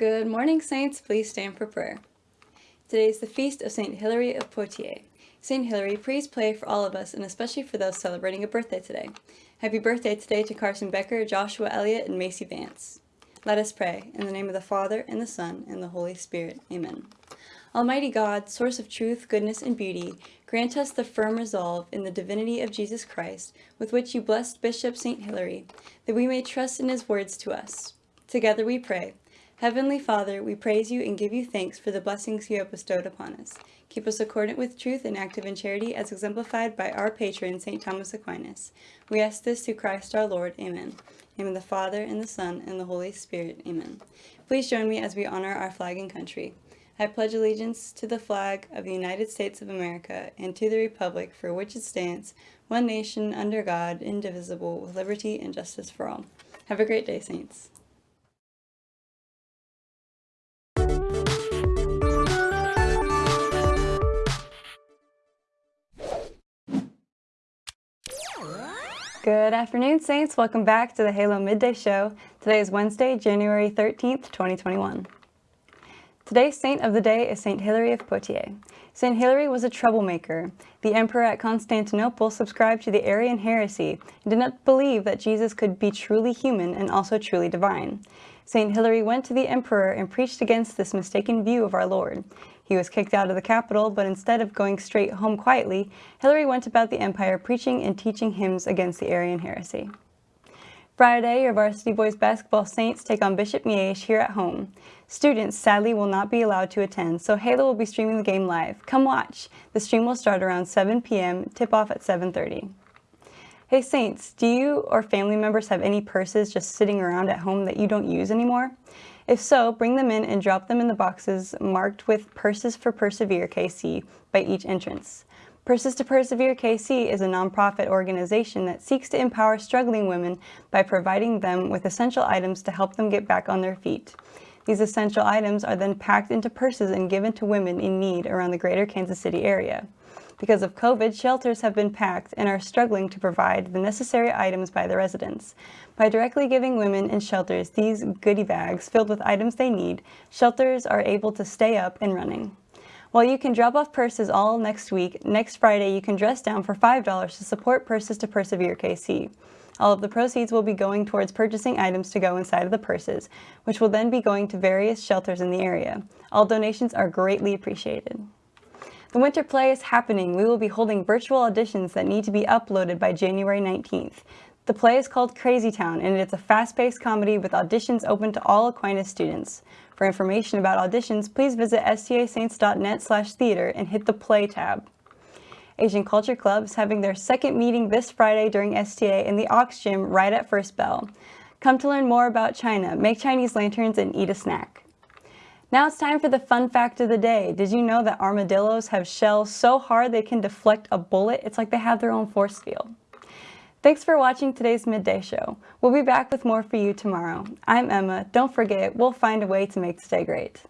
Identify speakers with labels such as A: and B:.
A: Good morning, Saints. Please stand for prayer. Today is the feast of St. Hilary of Poitiers. St. Hilary, please pray for all of us and especially for those celebrating a birthday today. Happy birthday today to Carson Becker, Joshua Elliott, and Macy Vance. Let us pray. In the name of the Father, and the Son, and the Holy Spirit. Amen. Almighty God, source of truth, goodness, and beauty, grant us the firm resolve in the divinity of Jesus Christ, with which you blessed Bishop St. Hilary, that we may trust in his words to us. Together we pray. Heavenly Father, we praise you and give you thanks for the blessings you have bestowed upon us. Keep us accordant with truth and active in charity as exemplified by our patron, St. Thomas Aquinas. We ask this through Christ our Lord. Amen. The the Father, and the Son, and the Holy Spirit. Amen. Please join me as we honor our flag and country. I pledge allegiance to the flag of the United States of America and to the republic for which it stands, one nation, under God, indivisible, with liberty and justice for all. Have a great day, Saints. Good afternoon, Saints. Welcome back to the Halo Midday Show. Today is Wednesday, January 13th, 2021. Today's saint of the day is St. Hilary of Poitiers. St. Hilary was a troublemaker. The emperor at Constantinople subscribed to the Arian heresy and did not believe that Jesus could be truly human and also truly divine. St. Hilary went to the emperor and preached against this mistaken view of our Lord. He was kicked out of the capital, but instead of going straight home quietly, Hilary went about the empire preaching and teaching hymns against the Arian heresy. Friday, your varsity boys basketball Saints take on Bishop Miege here at home. Students sadly will not be allowed to attend, so Halo will be streaming the game live. Come watch! The stream will start around 7 p.m., tip off at 7.30. Hey Saints, do you or family members have any purses just sitting around at home that you don't use anymore? If so, bring them in and drop them in the boxes marked with Purses for Persevere KC by each entrance. Purses to Persevere KC is a nonprofit organization that seeks to empower struggling women by providing them with essential items to help them get back on their feet. These essential items are then packed into purses and given to women in need around the greater Kansas City area. Because of COVID, shelters have been packed and are struggling to provide the necessary items by the residents. By directly giving women in shelters these goodie bags filled with items they need, shelters are able to stay up and running. While you can drop off purses all next week, next Friday you can dress down for $5 to support Purses to Persevere KC. All of the proceeds will be going towards purchasing items to go inside of the purses, which will then be going to various shelters in the area. All donations are greatly appreciated. The winter play is happening. We will be holding virtual auditions that need to be uploaded by January 19th. The play is called Crazy Town and it's a fast-paced comedy with auditions open to all Aquinas students. For information about auditions, please visit stasaints.net slash theater and hit the play tab. Asian Culture Club is having their second meeting this Friday during STA in the Ox Gym right at First Bell. Come to learn more about China, make Chinese lanterns, and eat a snack. Now it's time for the fun fact of the day. Did you know that armadillos have shells so hard they can deflect a bullet? It's like they have their own force field. Thanks for watching today's Midday Show. We'll be back with more for you tomorrow. I'm Emma. Don't forget, we'll find a way to make today great.